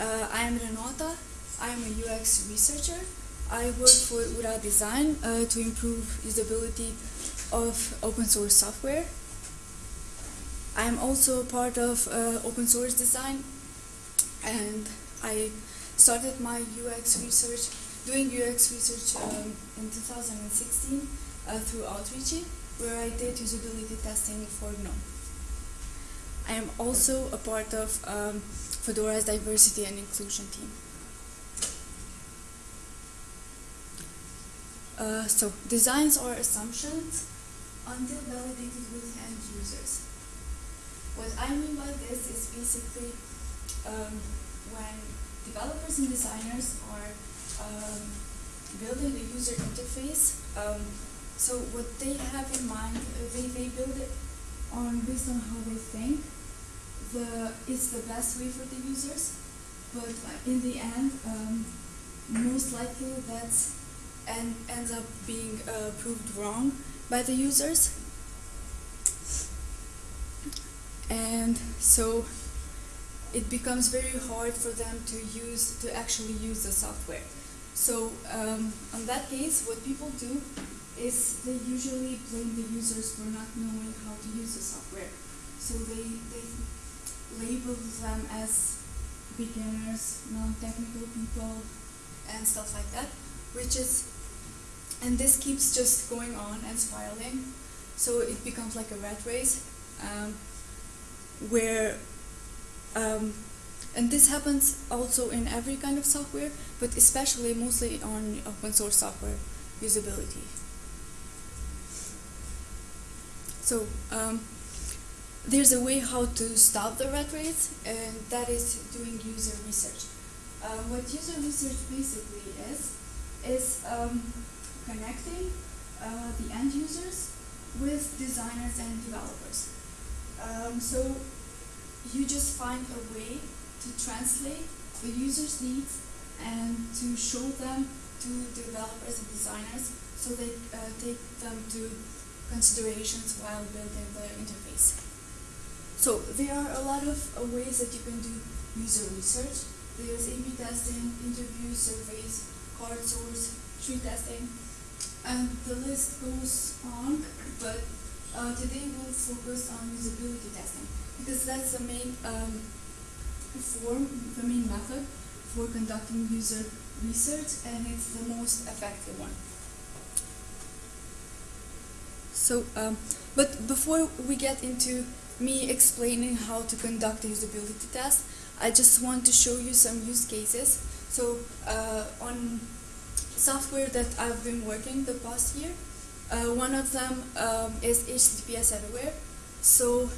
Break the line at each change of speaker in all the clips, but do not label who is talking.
Uh, I am Renata. I am a UX researcher. I work for Ura Design uh, to improve usability of open source software. I am also a part of uh, open source design and I started my UX research, doing UX research um, in 2016 uh, through Outreachy, where I did usability testing for GNOME. I am also a part of um, Fedora's diversity and inclusion team. Uh, so, designs are assumptions until validated with end users. What I mean by this is basically um, when developers and designers are um, building the user interface, um, so what they have in mind, they, they build it on based on how they think the it's the best way for the users, but in the end, um, most likely that ends up being uh, proved wrong by the users. And so it becomes very hard for them to use to actually use the software. So um, on that case, what people do is they usually blame the users for not knowing how to use the software. So they, they label them as beginners, non-technical people, and stuff like that, which is, and this keeps just going on and spiraling. So it becomes like a rat race, um, where, um, and this happens also in every kind of software, but especially mostly on open source software usability. So um, there's a way how to stop the rat race, and that is doing user research. Uh, what user research basically is, is um, connecting uh, the end users with designers and developers. Um, so you just find a way to translate the user's needs and to show them to developers and designers so they uh, take them to considerations while building the interface. So there are a lot of uh, ways that you can do user research. There's A-B testing, interviews, surveys, crowdsource, tree testing, and the list goes on, but uh, today we'll focus on usability testing because that's the main um, form, the main method for conducting user research and it's the most effective one. So, um, but before we get into me explaining how to conduct a usability test, I just want to show you some use cases. So, uh, on software that I've been working the past year, uh, one of them um, is HTTPS Everywhere. So,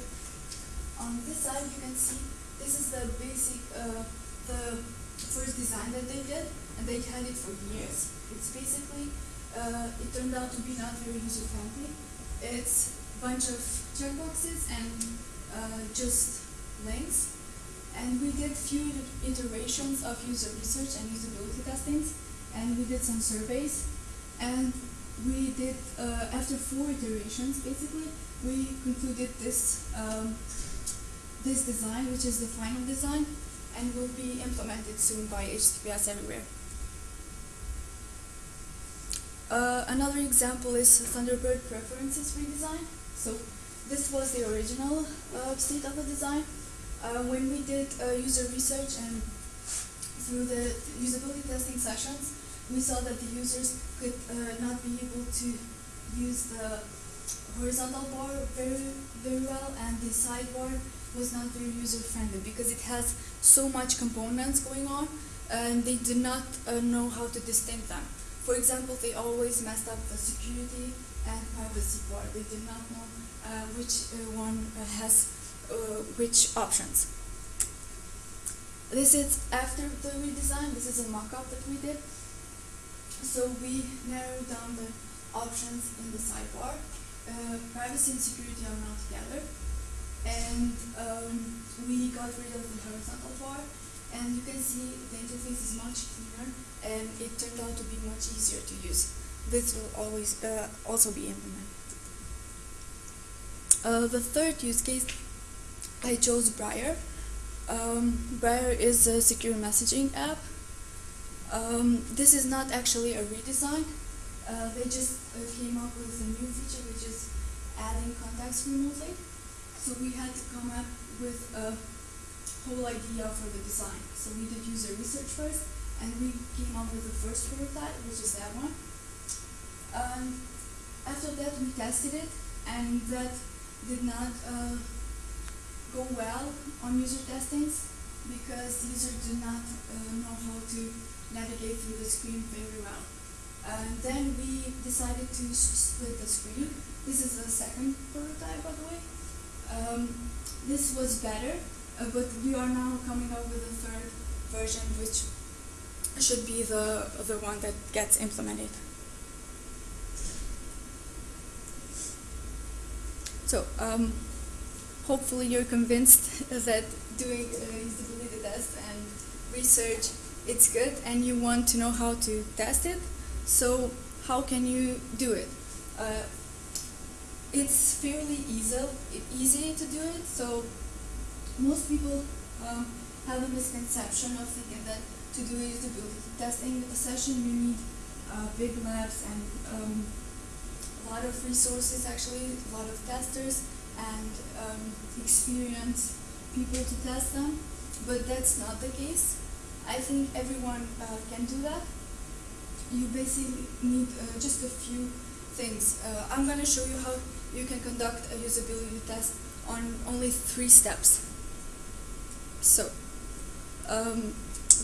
on this side, you can see this is the basic, uh, the first design that they did, and they had it for years. It's basically, uh, it turned out to be not very user friendly it's bunch of checkboxes and uh, just links. And we did few iterations of user research and usability testings, and we did some surveys. And we did, uh, after four iterations, basically, we concluded this, um, this design, which is the final design, and will be implemented soon by HTTPS everywhere. Uh, another example is Thunderbird preferences redesign. So this was the original uh, state of the design. Uh, when we did uh, user research and through the usability testing sessions, we saw that the users could uh, not be able to use the horizontal bar very, very well and the sidebar was not very user friendly because it has so much components going on and they did not uh, know how to distinct them. For example, they always messed up the security and privacy part. They did not know uh, which uh, one uh, has uh, which options. This is after the redesign. This is a mock-up that we did. So we narrowed down the options in the sidebar. Privacy and security are not together. And um, we got rid of the horizontal bar and you can see the interface is much cleaner and it turned out to be much easier to use. This will always uh, also be implemented. Uh, the third use case, I chose Briar. Um, Briar is a secure messaging app. Um, this is not actually a redesign. Uh, they just uh, came up with a new feature which is adding contacts remotely. So we had to come up with a whole idea for the design. So we did user research first, and we came up with the first prototype, which is that one. Um, after that, we tested it, and that did not uh, go well on user testings because users do not uh, know how to navigate through the screen very well. And then we decided to split the screen. This is the second prototype, by the way. Um, this was better, uh, but we are now coming up with a third version, which should be the the one that gets implemented. So, um, hopefully, you're convinced that doing a usability tests and research it's good, and you want to know how to test it. So, how can you do it? Uh, it's fairly easy easy to do it. So, most people um, have a misconception of thinking that to do usability testing a session you need uh, big labs and um, a lot of resources actually, a lot of testers and um, experienced people to test them, but that's not the case. I think everyone uh, can do that. You basically need uh, just a few things. Uh, I'm going to show you how you can conduct a usability test on only three steps. So, um,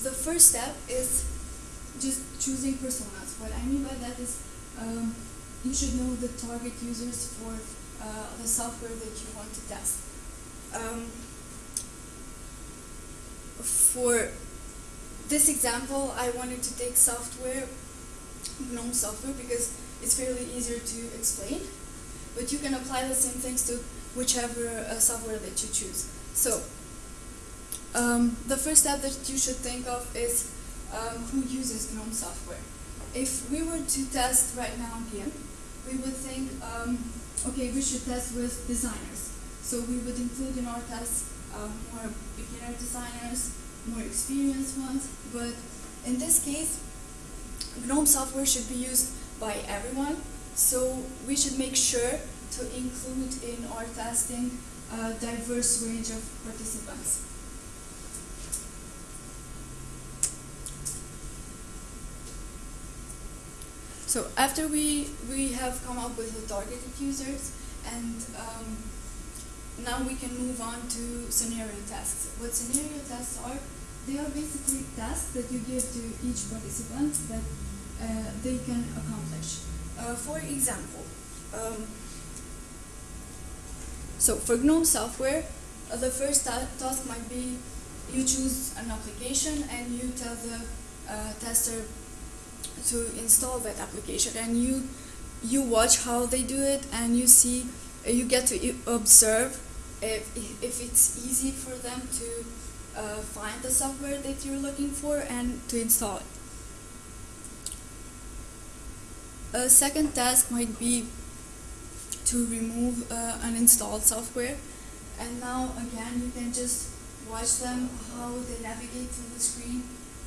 the first step is just choosing personas. What I mean by that is um, you should know the target users for uh, the software that you want to test. Um, for this example, I wanted to take software, GNOME software, because it's fairly easier to explain. But you can apply the same things to whichever uh, software that you choose. So, um, the first step that you should think of is um, who uses GNOME software. If we were to test right now here, we would think, um, okay, we should test with designers. So we would include in our tests um, more beginner designers, more experienced ones, but in this case, GNOME software should be used by everyone, so we should make sure to include in our testing a diverse range of participants. So after we, we have come up with the targeted users and um, now we can move on to scenario tests. What scenario tests are, they are basically tasks that you give to each participant that uh, they can accomplish. Uh, for example, um, so for GNOME software, uh, the first ta task might be you choose an application and you tell the uh, tester to install that application and you you watch how they do it and you see uh, you get to observe if, if it's easy for them to uh, find the software that you're looking for and to install it. A second task might be to remove uh, uninstalled software and now again you can just watch them how they navigate through the screen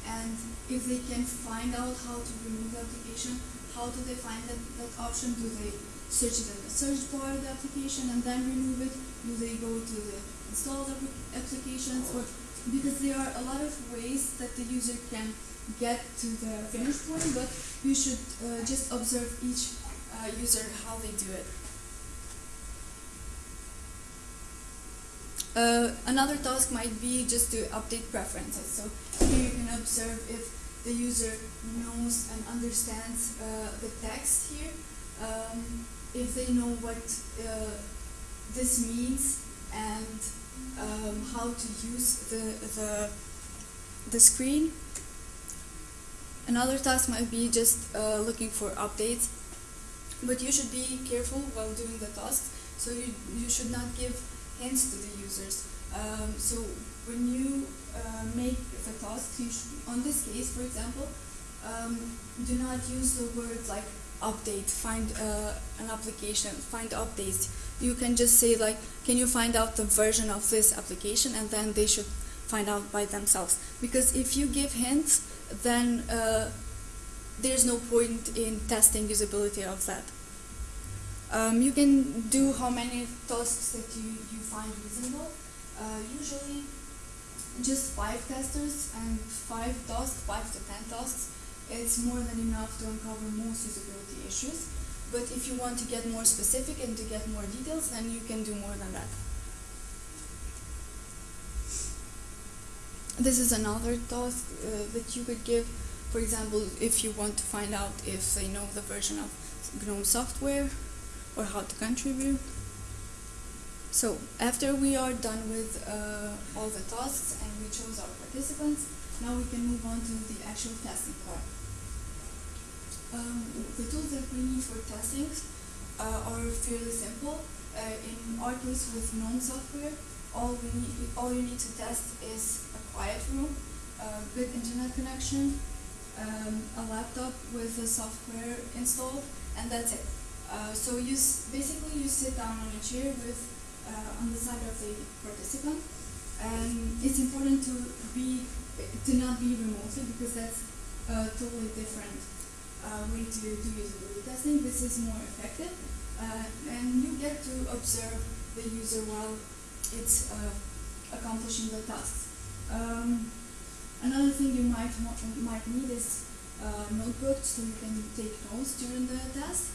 and if they can find out how to remove the application, how do they find that, that option? Do they search it in the search bar of the application and then remove it? Do they go to the installed applications? Or because there are a lot of ways that the user can get to the finish point, but you should uh, just observe each uh, user how they do it. Uh, another task might be just to update preferences. So observe if the user knows and understands uh, the text here, um, if they know what uh, this means and um, how to use the, the, the screen. Another task might be just uh, looking for updates, but you should be careful while doing the task. So you, you should not give hints to the users. Um, so when you uh, make the task, you should, on this case, for example, um, do not use the words like update, find uh, an application, find updates. You can just say like, can you find out the version of this application, and then they should find out by themselves. Because if you give hints, then uh, there's no point in testing usability of that. Um, you can do how many tasks that you, you find reasonable. Uh, usually just five testers and five tasks, five to ten tasks, it's more than enough to uncover most usability issues. But if you want to get more specific and to get more details, then you can do more than that. This is another task uh, that you could give. For example, if you want to find out if they know the version of GNOME software or how to contribute. So after we are done with uh, all the tasks and we chose our participants, now we can move on to the actual testing part. Um, the tools that we need for testing uh, are fairly simple. Uh, in our case with GNOME software, all we need, all you need to test is a quiet room, a good internet connection, um, a laptop with the software installed, and that's it. Uh, so you basically you sit down on a chair with uh, on the side of the participant, and it's important to be to not be remotely because that's a totally different uh, way to do usability testing. This is more effective, uh, and you get to observe the user while it's uh, accomplishing the task. Um, another thing you might might need is uh, notebooks so you can take notes during the test.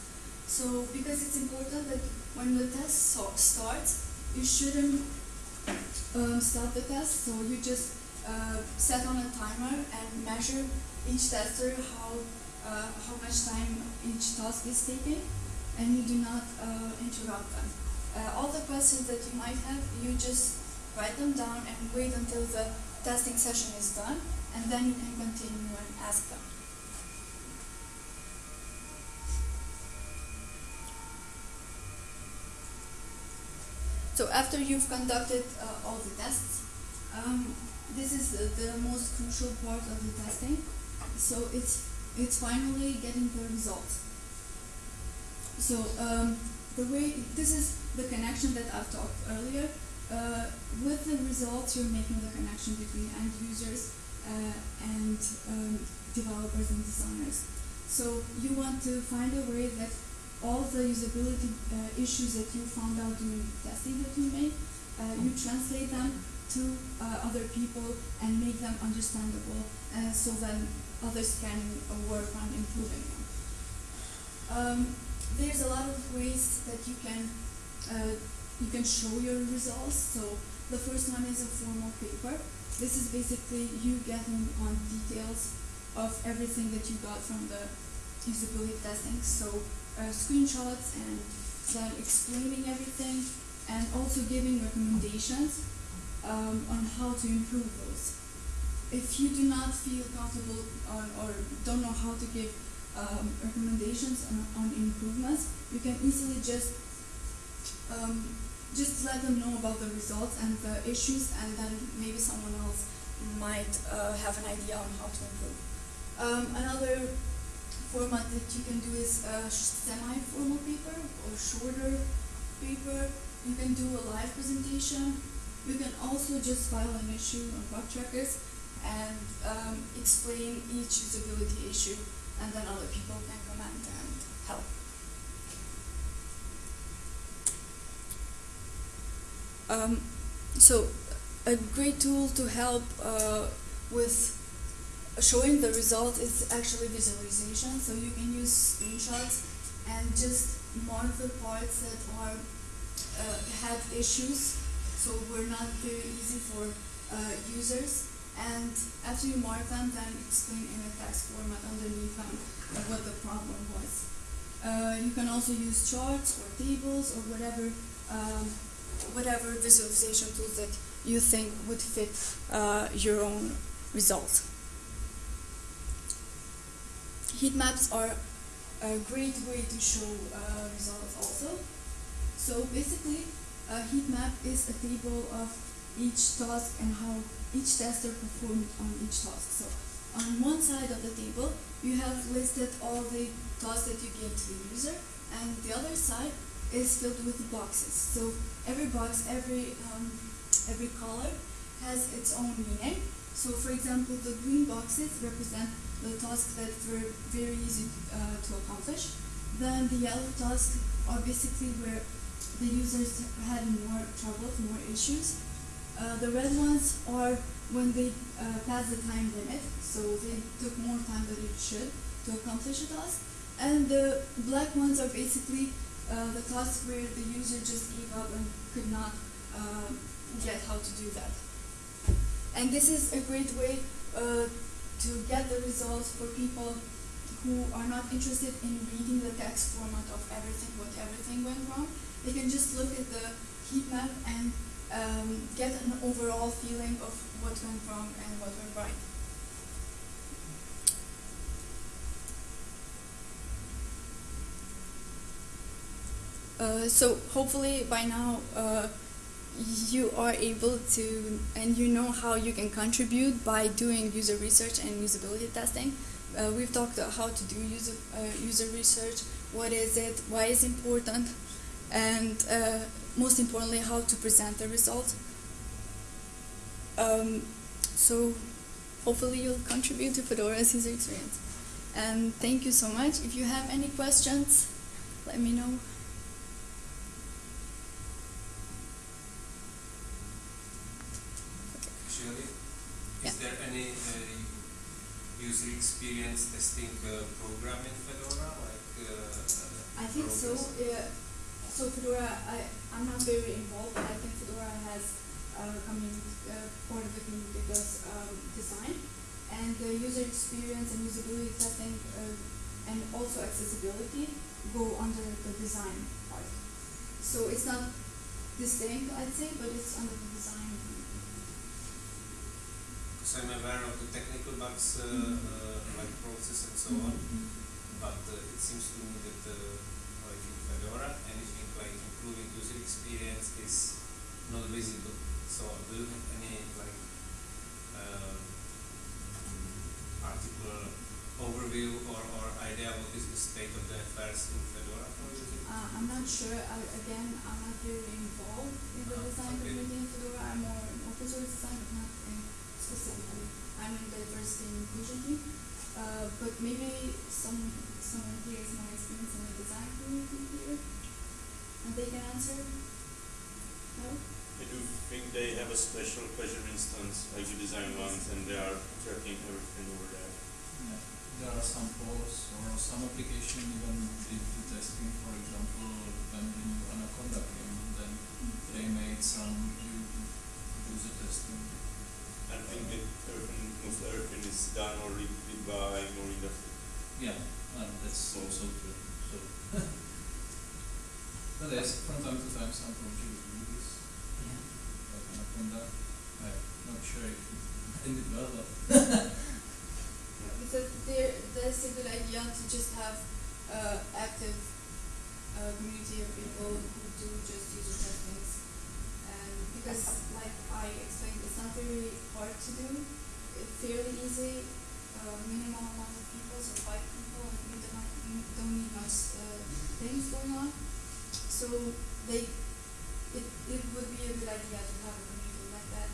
So because it's important that when the test so starts, you shouldn't um, stop the test. So you just uh, set on a timer and measure each tester how uh, how much time each task is taking, and you do not uh, interrupt them. Uh, all the questions that you might have, you just write them down and wait until the testing session is done, and then you can continue and ask them. So after you've conducted uh, all the tests, um, this is the, the, most crucial part of the testing. So it's it's finally getting the results. So um, the way this is the connection that I've talked earlier. Uh, with the results, you're making the connection between end users uh, and um, developers and designers. So you want to find a way that all the usability uh, issues that you found out during the testing that you made, uh, you translate them to uh, other people and make them understandable uh, so that others can work on improving them. Um, there's a lot of ways that you can uh, you can show your results. So the first one is a formal paper. This is basically you getting on details of everything that you got from the usability testing. So uh, screenshots and then explaining everything and also giving recommendations um, on how to improve those. If you do not feel comfortable on, or don't know how to give um, recommendations on, on, improvements, you can easily just um, just let them know about the results and the issues, and then maybe someone else might uh, have an idea on how to improve. Um, another format that you can do is a semi-formal paper or shorter paper. You can do a live presentation. You can also just file an issue on bug trackers and um, explain each usability issue, and then other people can comment and help. Um, so, a great tool to help uh, with showing the result is actually visualization. So you can use screenshots and just mark the parts that are uh, had issues, so were not very easy for uh, users. And after you mark them, then explain in a text format underneath them what the problem was. Uh, you can also use charts or tables or whatever um, whatever visualization tools that you think would fit uh, your own results. Heat maps are a great way to show uh, results also. So basically, a heat map is a table of each task and how each tester performed on each task. So on one side of the table, you have listed all the tasks that you gave to the user, and the other side is filled with boxes. So every box, every um, every color has its own meaning. So, for example, the green boxes represent the tasks that were very easy uh, to accomplish. Then the yellow tasks are basically where the users had more trouble, more issues. Uh, the red ones are when they uh, pass the time limit, so they took more time than it should to accomplish a task. And the black ones are basically uh, the tasks where the user just gave up and could not uh, get how to do that. And this is a great way uh, to get the results for people who are not interested in reading the text format of everything, what everything went wrong. They can just look at the heat map and um, get an overall feeling of what went wrong and what went right. Uh, so hopefully by now uh, you are able to and you know how you can contribute by doing user research and usability testing. Uh, we've talked about how to do user uh, user research, what is it, why is important, and uh, most importantly how to present the result. Um, so hopefully you'll contribute to Fedora's user experience. And thank you so much. If you have any questions, let me know.
Shirley,
Yeah.
is there any uh, user experience testing uh, program in Fedora? Like, uh,
I think so. Yeah. So Fedora, I I'm not very involved, but I think Fedora has uh, community uh, part of the community does um, design and the user experience and usability testing uh, and also accessibility go under the design part. So it's not distinct, I'd say, but it's under the design.
Because I'm aware of the technical bugs, uh,
Mhm.
uh, like process and so on, but uh, it seems to me that uh, like in Fedora, anything like improving user experience is not visible. So do you have any like um, article overview or, or idea what is the state of the affairs in Fedora for
Uh, I'm not sure. I, again, I'm not very involved in the
Ah,
design
okay.
community in Fedora. I'm more in open source design, but not in specifically. I'm in diversity and inclusion team. Uh, but maybe some someone here is more experienced in the design community here, and they can answer. No.
I do think they have a special pleasure instance, like the design ones, and they are tracking everything over there.
Yeah, there are some polls or some application even did the testing, for example, when the new Anaconda came, then they made some u- user testing.
I think that everything, most everything is done or did by more industry.
Yeah, and that's also true, so. But there's from time to time some projects do this, like Anaconda, I'm not sure if it ended well, but
Because there, that's a good idea to just have uh, active uh, community of people who do just user testings. Because, like I explained, it's not very hard to do. It's fairly easy, uh, minimal amount of people, so five people, and we don't, we don't need much uh, things going on. So they, it, it would be a good idea to have a community like that,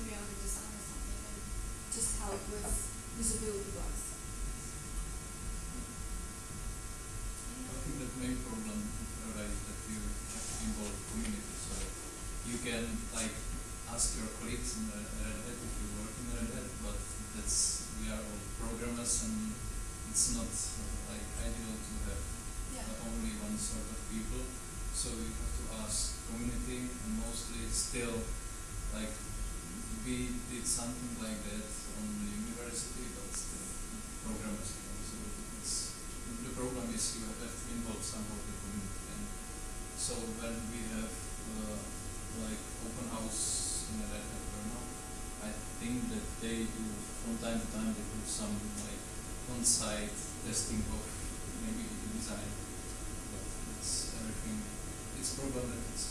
maybe on the design or something, and just help with usability bugs.
I think the main problem in Fedora is that you have to involve community, so you can like ask your colleagues in Red Hat if you work in Red Hat, but that's, we are all programmers and it's not like ideal to have
Yeah.
only one sort of people, so you have to ask community and mostly still like we did something like that on the university, but still programmers, you know, so it's the problem is you have to involve somehow the community and so when we have uh, like open house in Red Hat I think that they do from time to time they do some like on-site testing of maybe the design, but it's everything. It's that it's.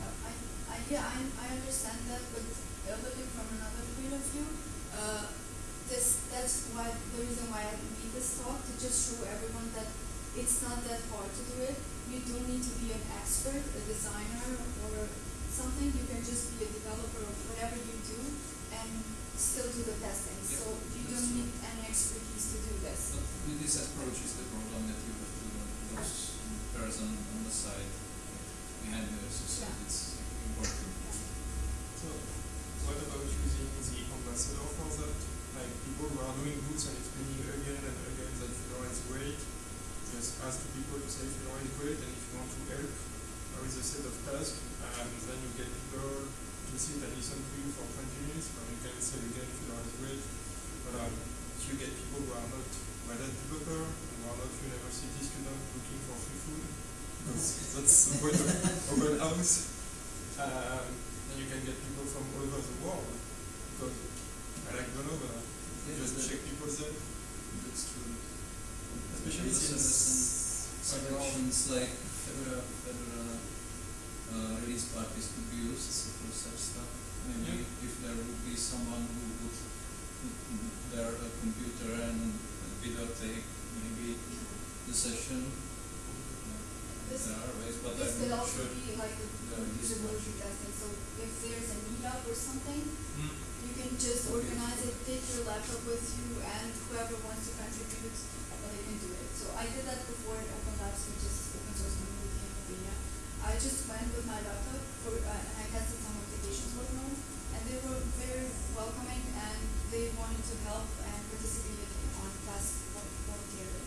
Uh, I, I, yeah, I, I understand that, but looking from another point of view, uh, this, that's why, the reason why I made this talk, to just show everyone that it's not that hard to do it. You don't need to be an expert, a designer, or something, you can just be a developer of whatever you do and still do the testing.
Yeah,
So you
that's
don't
true.
need any expertise to do this.
But with this approach is the problem that you have to lose person on the side behind the system.
Yeah.
It's important.
So, what about using the ambassador for that? Like people who are doing goods and explaining again and again that Fedora is great, just ask the people to say Fedora is great, and if you want to help, there is a set of tasks, and then you get people to sit and listen to you for 20 minutes, and you can say again Fedora is great. But um, you get people who are not Hat developer, who are not university students looking for free food, that's, that's the point of open house. Um, then you can get people from all over the world. Because I like Brno, but I
Yeah,
just check people's there.
That's true.
Especially
Also, there's
since
some sections like Fedora, Fedora uh, release parties could be used for such stuff. Maybe if there would be someone who would put their uh, computer and videotape maybe the session.
This-
there are ways, but
This
I'm
could
not
also
sure.
be like the usability testing, so if there's a meetup or something,
Hmm.
you can just organize it, take your laptop with you, and whoever wants to contribute, do it. So I did that before in Open Labs, which is open source community in Slovenia. I just went with my laptop for, uh, and I tested some applications for Gnome, and they were very welcoming, and they wanted to help and participated on class vol- voluntarily.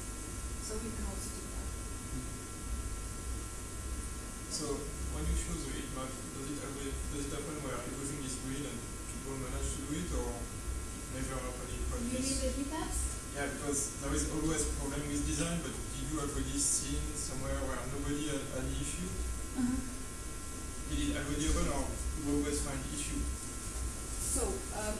So we can also do that.
So when you choose the heat map, does it happen, does it happen where everything is green and people manage to do it or never happen in
You need
practice?
the heat maps?
Yeah, because there is always a problem with design, but did you already seen somewhere where nobody had an issue? Did it already happen or you always find issue?
So, um,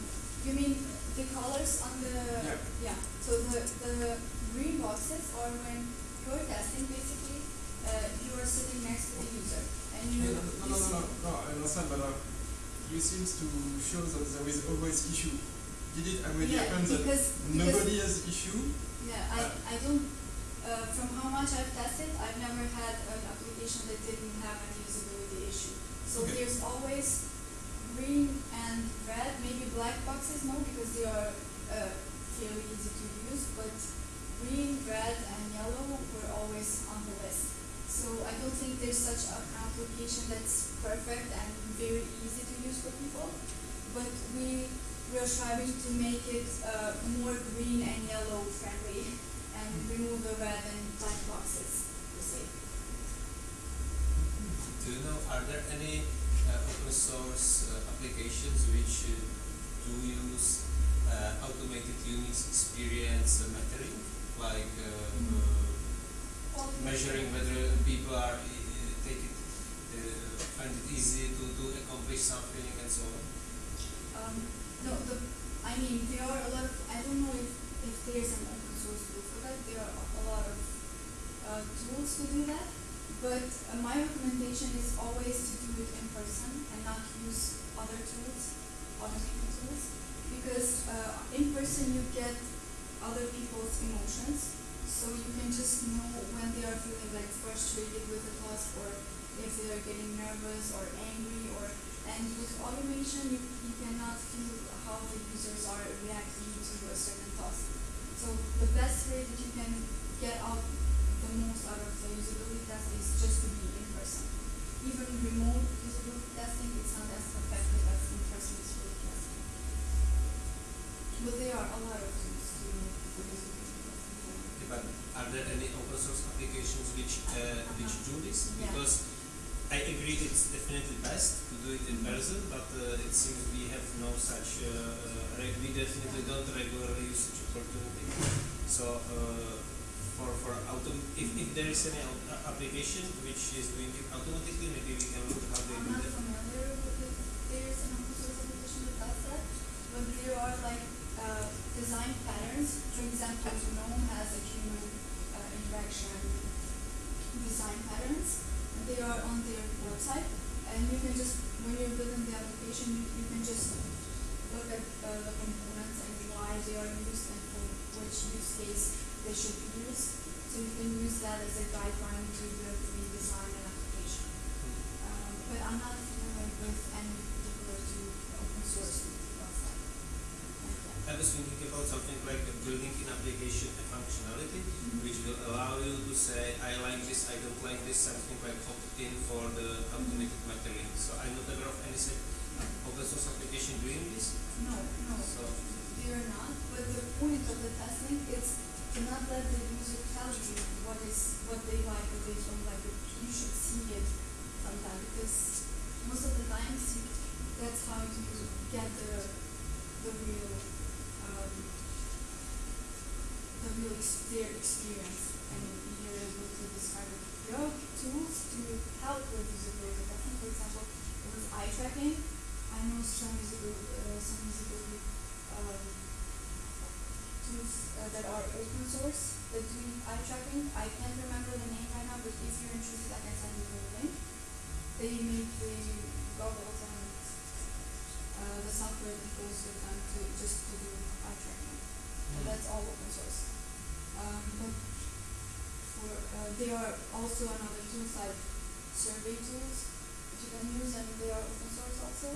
you mean the colors on the?
Yeah.
Yeah, so the, the green boxes are when you're testing basically, uh, you are sitting next to the user and you.
No, no, no, no, no, no, I understand, but uh, you seems to show that there is always issue. Did it already
Yeah,
happen that nobody has issue?
yeah, I, I don't, uh, from how much I've tested, I've never had an application that didn't have any usability issue. So
Okay.
there's always green and red, maybe black boxes, no, because they are, uh, fairly easy to use, but green, red, and yellow were always on the list. So I don't think there's such a application that's perfect and very easy to use for people, but we we are striving to make it uh, more green and yellow friendly and remove the red and black boxes per se.
Do you know, are there any uh, open source uh, applications which uh, do use uh, automated Unix experience metering, like uh, uh, measuring whether people are uh, take it, uh, find it easy to, to accomplish something and so on?
Um, no, the, I mean, there are a lot of, I don't know if, if there's an open source tool for that, there are a lot of uh, tools to do that, but uh, my recommendation is always to do it in person and not use other tools, automated tools, because uh, in person you get other people's emotions, so you can just know when they are feeling like frustrated with a task or if they are getting nervous or angry or and with automation, you, you cannot feel how the users are reacting to a certain task. So the best way that you can get out the most out of the usability test is just to be in person. Even remote usability testing is not as effective as in person usability testing. But there are a lot of tools to for usability testing.
But are there any open source applications which uh, which do this?
Yeah.
Because I agree it's definitely best to do it in person, but uh, it seems we have no such, uh, we definitely don't regularly use such opportunity. So uh, for for autom- if, if there is any application which is doing it automatically, maybe we can look how they
I'm
do
not
that.
familiar with if there's an open source application that does that, but there are like uh, design patterns. For example, GNOME has a human interaction design patterns. They are on their website, and you can just when you're building the application, you, you can just look at uh, the components and why they are used and for which use case they should be used. So you can use that as a guideline to build,
was thinking about something like a building in application a functionality, which will allow you to say, I like this, I don't like this, something like opt-in for the automated metering. So I'm not aware of any open source application doing this.
No, no,
So
they are not, but the point of the testing is to not let the user tell you what is, what they like, what they don't like, but you should see it sometime, because most of the times that's how you get the, the real, um, the real ex- their experience, and you're able to describe are tools to help with usability testing, for example, with eye tracking, I know some usability, uh, some um, tools uh, that are open source that do eye tracking. I can't remember the name right now, but if you're interested, I can send you the link. They make the goggles and uh, the software that goes with them to just to do eye tracking. And that's all open source. Um, but for uh, there are also another tools like survey tools that you can use, and they are open source also,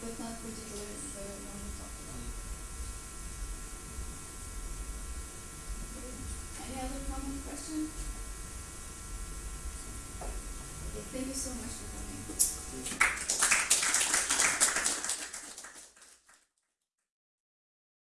but not particularly the one we talked about. Okay. Any other comment, question? Okay, thank you so much for coming.